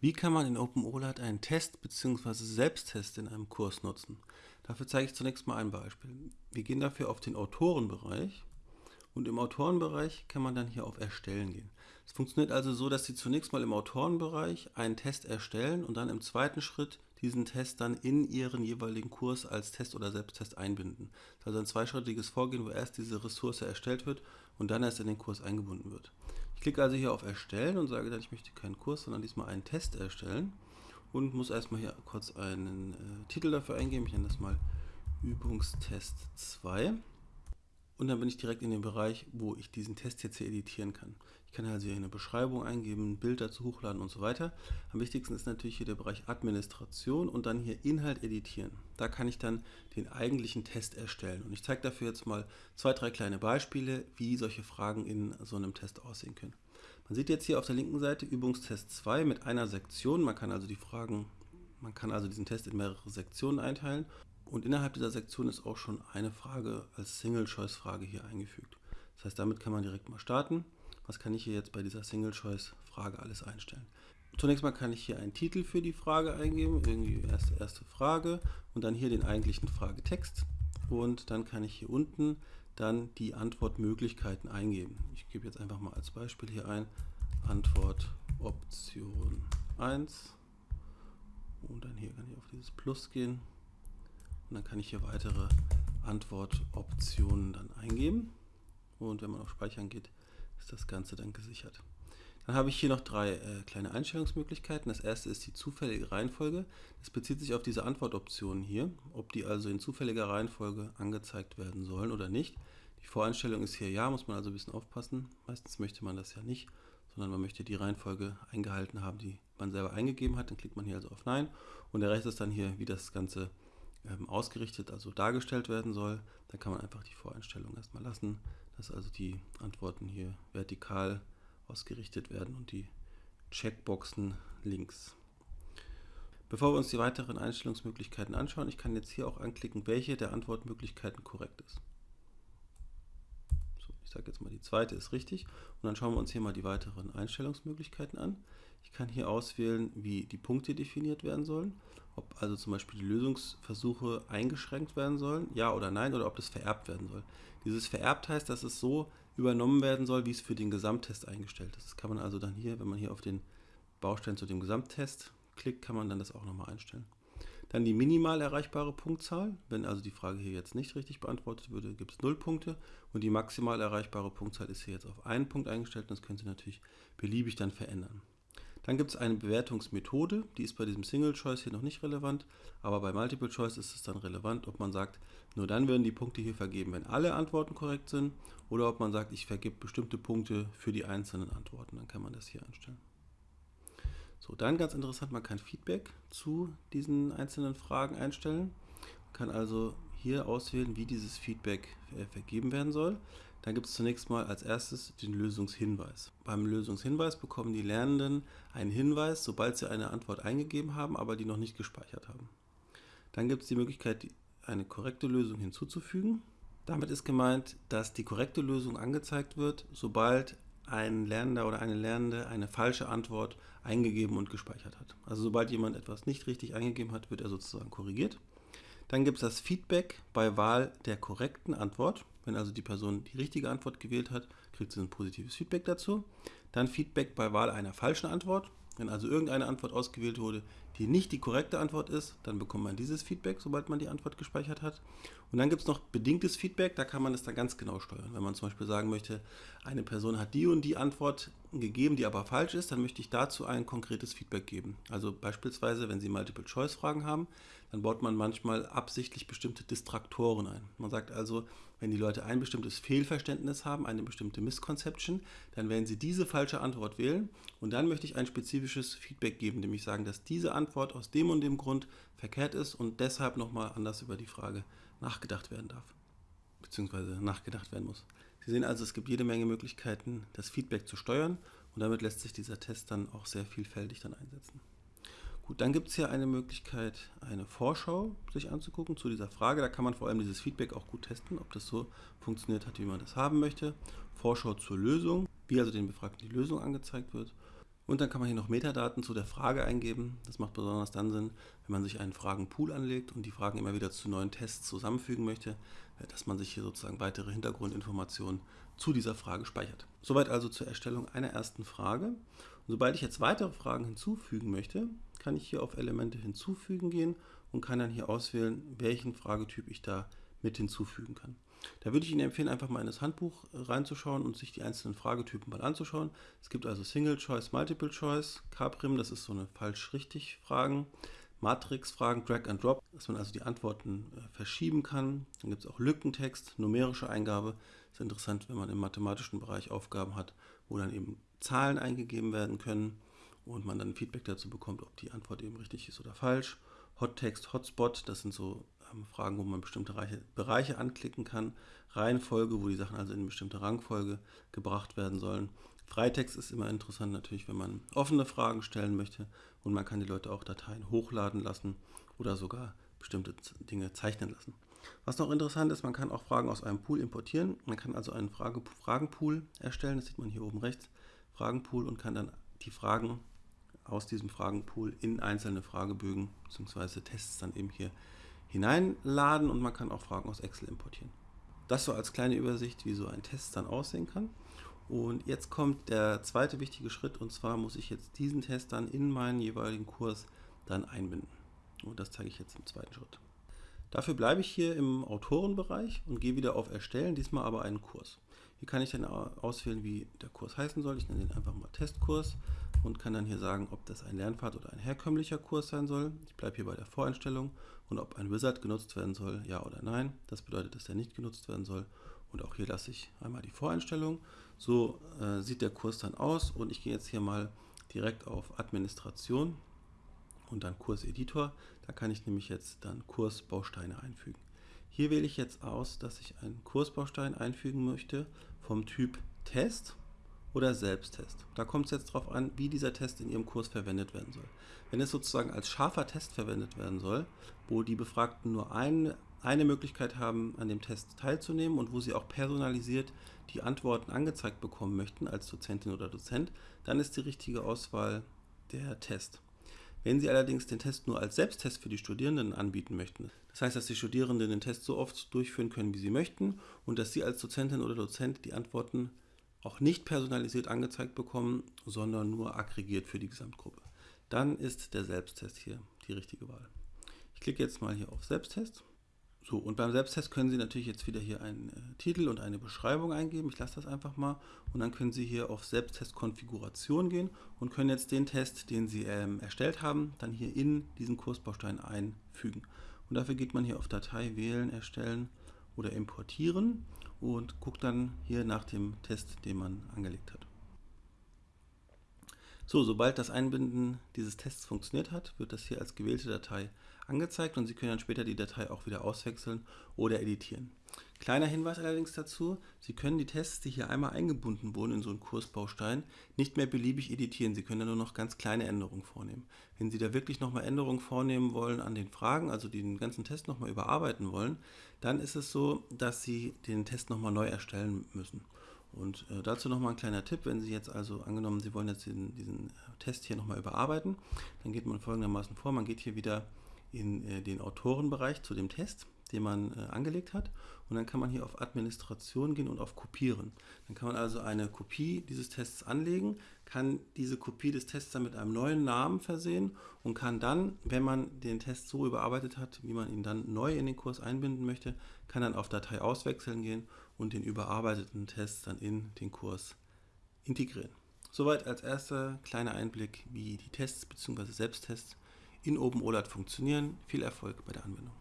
Wie kann man in OpenOLAT einen Test bzw. Selbsttest in einem Kurs nutzen? Dafür zeige ich zunächst mal ein Beispiel. Wir gehen dafür auf den Autorenbereich und im Autorenbereich kann man dann hier auf Erstellen gehen. Es funktioniert also so, dass Sie zunächst mal im Autorenbereich einen Test erstellen und dann im zweiten Schritt diesen Test dann in Ihren jeweiligen Kurs als Test oder Selbsttest einbinden. Das ist also ein zweischrittiges Vorgehen, wo erst diese Ressource erstellt wird und dann erst in den Kurs eingebunden wird. Ich klicke also hier auf Erstellen und sage dann, ich möchte keinen Kurs, sondern diesmal einen Test erstellen und muss erstmal hier kurz einen äh, Titel dafür eingeben. Ich nenne das mal Übungstest 2. Und dann bin ich direkt in dem Bereich, wo ich diesen Test jetzt hier editieren kann. Ich kann also hier eine Beschreibung eingeben, ein Bild dazu hochladen und so weiter. Am wichtigsten ist natürlich hier der Bereich Administration und dann hier Inhalt editieren. Da kann ich dann den eigentlichen Test erstellen. Und ich zeige dafür jetzt mal zwei, drei kleine Beispiele, wie solche Fragen in so einem Test aussehen können. Man sieht jetzt hier auf der linken Seite Übungstest 2 mit einer Sektion. Man kann also die Fragen, man kann also diesen Test in mehrere Sektionen einteilen und innerhalb dieser Sektion ist auch schon eine Frage als Single-Choice-Frage hier eingefügt. Das heißt, damit kann man direkt mal starten. Was kann ich hier jetzt bei dieser Single-Choice-Frage alles einstellen? Zunächst mal kann ich hier einen Titel für die Frage eingeben, irgendwie erste, erste Frage und dann hier den eigentlichen Fragetext. Und dann kann ich hier unten dann die Antwortmöglichkeiten eingeben. Ich gebe jetzt einfach mal als Beispiel hier ein Antwort Option 1 und dann hier kann ich auf dieses Plus gehen und dann kann ich hier weitere Antwortoptionen dann eingeben. Und wenn man auf Speichern geht, ist das Ganze dann gesichert. Dann habe ich hier noch drei äh, kleine Einstellungsmöglichkeiten. Das erste ist die zufällige Reihenfolge. Das bezieht sich auf diese Antwortoptionen hier, ob die also in zufälliger Reihenfolge angezeigt werden sollen oder nicht. Die Voreinstellung ist hier ja, muss man also ein bisschen aufpassen. Meistens möchte man das ja nicht, sondern man möchte die Reihenfolge eingehalten haben, die man selber eingegeben hat. Dann klickt man hier also auf Nein und der Rest ist dann hier, wie das Ganze ähm, ausgerichtet, also dargestellt werden soll, dann kann man einfach die Voreinstellung erstmal lassen, dass also die Antworten hier vertikal ausgerichtet werden und die Checkboxen links. Bevor wir uns die weiteren Einstellungsmöglichkeiten anschauen, ich kann jetzt hier auch anklicken, welche der Antwortmöglichkeiten korrekt ist. So, ich sage jetzt mal, die zweite ist richtig und dann schauen wir uns hier mal die weiteren Einstellungsmöglichkeiten an. Ich kann hier auswählen, wie die Punkte definiert werden sollen, ob also zum Beispiel die Lösungsversuche eingeschränkt werden sollen, ja oder nein, oder ob das vererbt werden soll. Dieses vererbt heißt, dass es so übernommen werden soll, wie es für den Gesamttest eingestellt ist. Das kann man also dann hier, wenn man hier auf den Baustein zu dem Gesamttest klickt, kann man dann das auch nochmal einstellen. Dann die minimal erreichbare Punktzahl. Wenn also die Frage hier jetzt nicht richtig beantwortet würde, gibt es 0 Punkte. Und die maximal erreichbare Punktzahl ist hier jetzt auf einen Punkt eingestellt. Und das können Sie natürlich beliebig dann verändern. Dann gibt es eine Bewertungsmethode, die ist bei diesem Single Choice hier noch nicht relevant, aber bei Multiple Choice ist es dann relevant, ob man sagt, nur dann werden die Punkte hier vergeben, wenn alle Antworten korrekt sind, oder ob man sagt, ich vergebe bestimmte Punkte für die einzelnen Antworten. Dann kann man das hier einstellen. So, dann ganz interessant, man kann Feedback zu diesen einzelnen Fragen einstellen. Man kann also hier auswählen, wie dieses Feedback vergeben werden soll. Dann gibt es zunächst mal als erstes den Lösungshinweis. Beim Lösungshinweis bekommen die Lernenden einen Hinweis, sobald sie eine Antwort eingegeben haben, aber die noch nicht gespeichert haben. Dann gibt es die Möglichkeit, eine korrekte Lösung hinzuzufügen. Damit ist gemeint, dass die korrekte Lösung angezeigt wird, sobald ein Lernender oder eine Lernende eine falsche Antwort eingegeben und gespeichert hat. Also sobald jemand etwas nicht richtig eingegeben hat, wird er sozusagen korrigiert. Dann gibt es das Feedback bei Wahl der korrekten Antwort. Wenn also die Person die richtige Antwort gewählt hat, kriegt sie ein positives Feedback dazu. Dann Feedback bei Wahl einer falschen Antwort. Wenn also irgendeine Antwort ausgewählt wurde, die nicht die korrekte Antwort ist, dann bekommt man dieses Feedback, sobald man die Antwort gespeichert hat. Und dann gibt es noch bedingtes Feedback, da kann man es dann ganz genau steuern. Wenn man zum Beispiel sagen möchte, eine Person hat die und die Antwort gegeben, die aber falsch ist, dann möchte ich dazu ein konkretes Feedback geben. Also beispielsweise, wenn Sie Multiple-Choice-Fragen haben, dann baut man manchmal absichtlich bestimmte Distraktoren ein. Man sagt also, wenn die Leute ein bestimmtes Fehlverständnis haben, eine bestimmte Misconception, dann werden sie diese falsche Antwort wählen und dann möchte ich ein spezifisches Feedback geben, nämlich sagen, dass diese Antwort aus dem und dem Grund verkehrt ist und deshalb nochmal anders über die Frage nachgedacht werden darf, beziehungsweise nachgedacht werden muss. Sie sehen also, es gibt jede Menge Möglichkeiten, das Feedback zu steuern und damit lässt sich dieser Test dann auch sehr vielfältig dann einsetzen. Gut, dann gibt es hier eine Möglichkeit, eine Vorschau sich anzugucken zu dieser Frage. Da kann man vor allem dieses Feedback auch gut testen, ob das so funktioniert hat, wie man das haben möchte. Vorschau zur Lösung, wie also den Befragten die Lösung angezeigt wird. Und dann kann man hier noch Metadaten zu der Frage eingeben. Das macht besonders dann Sinn, wenn man sich einen Fragenpool anlegt und die Fragen immer wieder zu neuen Tests zusammenfügen möchte, äh, dass man sich hier sozusagen weitere Hintergrundinformationen zu dieser Frage speichert. Soweit also zur Erstellung einer ersten Frage. Und sobald ich jetzt weitere Fragen hinzufügen möchte, kann ich hier auf Elemente hinzufügen gehen und kann dann hier auswählen, welchen Fragetyp ich da mit hinzufügen kann. Da würde ich Ihnen empfehlen, einfach mal in das Handbuch reinzuschauen und sich die einzelnen Fragetypen mal anzuschauen. Es gibt also Single Choice, Multiple Choice, Caprim, das ist so eine falsch-richtig-Fragen, Matrix-Fragen, Drag and Drop, dass man also die Antworten äh, verschieben kann. Dann gibt es auch Lückentext, numerische Eingabe. Ist interessant, wenn man im mathematischen Bereich Aufgaben hat, wo dann eben Zahlen eingegeben werden können und man dann Feedback dazu bekommt, ob die Antwort eben richtig ist oder falsch. Hot Text, Hotspot, das sind so ähm, Fragen, wo man bestimmte Reiche, Bereiche anklicken kann. Reihenfolge, wo die Sachen also in eine bestimmte Rangfolge gebracht werden sollen. Freitext ist immer interessant natürlich, wenn man offene Fragen stellen möchte und man kann die Leute auch Dateien hochladen lassen oder sogar bestimmte Dinge zeichnen lassen. Was noch interessant ist, man kann auch Fragen aus einem Pool importieren. Man kann also einen Frage Fragenpool erstellen, das sieht man hier oben rechts, Fragenpool und kann dann die Fragen aus diesem Fragenpool in einzelne Fragebögen bzw. Tests dann eben hier hineinladen und man kann auch Fragen aus Excel importieren. Das so als kleine Übersicht, wie so ein Test dann aussehen kann. Und jetzt kommt der zweite wichtige Schritt und zwar muss ich jetzt diesen Test dann in meinen jeweiligen Kurs dann einbinden. Und das zeige ich jetzt im zweiten Schritt. Dafür bleibe ich hier im Autorenbereich und gehe wieder auf Erstellen, diesmal aber einen Kurs. Hier kann ich dann auswählen, wie der Kurs heißen soll. Ich nenne den einfach mal Testkurs und kann dann hier sagen, ob das ein Lernpfad oder ein herkömmlicher Kurs sein soll. Ich bleibe hier bei der Voreinstellung und ob ein Wizard genutzt werden soll, ja oder nein. Das bedeutet, dass der nicht genutzt werden soll. Und auch hier lasse ich einmal die Voreinstellung. So äh, sieht der Kurs dann aus und ich gehe jetzt hier mal direkt auf Administration und dann Kurseditor. Da kann ich nämlich jetzt dann Kursbausteine einfügen. Hier wähle ich jetzt aus, dass ich einen Kursbaustein einfügen möchte vom Typ Test oder Selbsttest. Da kommt es jetzt darauf an, wie dieser Test in Ihrem Kurs verwendet werden soll. Wenn es sozusagen als scharfer Test verwendet werden soll, wo die Befragten nur ein, eine Möglichkeit haben, an dem Test teilzunehmen und wo sie auch personalisiert die Antworten angezeigt bekommen möchten als Dozentin oder Dozent, dann ist die richtige Auswahl der Test. Wenn Sie allerdings den Test nur als Selbsttest für die Studierenden anbieten möchten, das heißt, dass die Studierenden den Test so oft durchführen können, wie sie möchten und dass Sie als Dozentin oder Dozent die Antworten auch nicht personalisiert angezeigt bekommen, sondern nur aggregiert für die Gesamtgruppe. Dann ist der Selbsttest hier die richtige Wahl. Ich klicke jetzt mal hier auf Selbsttest. So, und beim Selbsttest können Sie natürlich jetzt wieder hier einen äh, Titel und eine Beschreibung eingeben. Ich lasse das einfach mal. Und dann können Sie hier auf Selbsttest-Konfiguration gehen und können jetzt den Test, den Sie ähm, erstellt haben, dann hier in diesen Kursbaustein einfügen. Und dafür geht man hier auf Datei wählen, erstellen oder importieren und guckt dann hier nach dem Test, den man angelegt hat. So, sobald das Einbinden dieses Tests funktioniert hat, wird das hier als gewählte Datei angezeigt und Sie können dann später die Datei auch wieder auswechseln oder editieren. Kleiner Hinweis allerdings dazu, Sie können die Tests, die hier einmal eingebunden wurden in so einen Kursbaustein, nicht mehr beliebig editieren. Sie können da nur noch ganz kleine Änderungen vornehmen. Wenn Sie da wirklich nochmal Änderungen vornehmen wollen an den Fragen, also den ganzen Test nochmal überarbeiten wollen, dann ist es so, dass Sie den Test nochmal neu erstellen müssen. Und äh, dazu nochmal ein kleiner Tipp, wenn Sie jetzt also angenommen, Sie wollen jetzt diesen, diesen Test hier nochmal überarbeiten, dann geht man folgendermaßen vor, man geht hier wieder in äh, den Autorenbereich zu dem Test, den man äh, angelegt hat. Und dann kann man hier auf Administration gehen und auf Kopieren. Dann kann man also eine Kopie dieses Tests anlegen, kann diese Kopie des Tests dann mit einem neuen Namen versehen und kann dann, wenn man den Test so überarbeitet hat, wie man ihn dann neu in den Kurs einbinden möchte, kann dann auf Datei auswechseln gehen und den überarbeiteten Test dann in den Kurs integrieren. Soweit als erster kleiner Einblick, wie die Tests bzw. Selbsttests in OpenOLAT funktionieren. Viel Erfolg bei der Anwendung.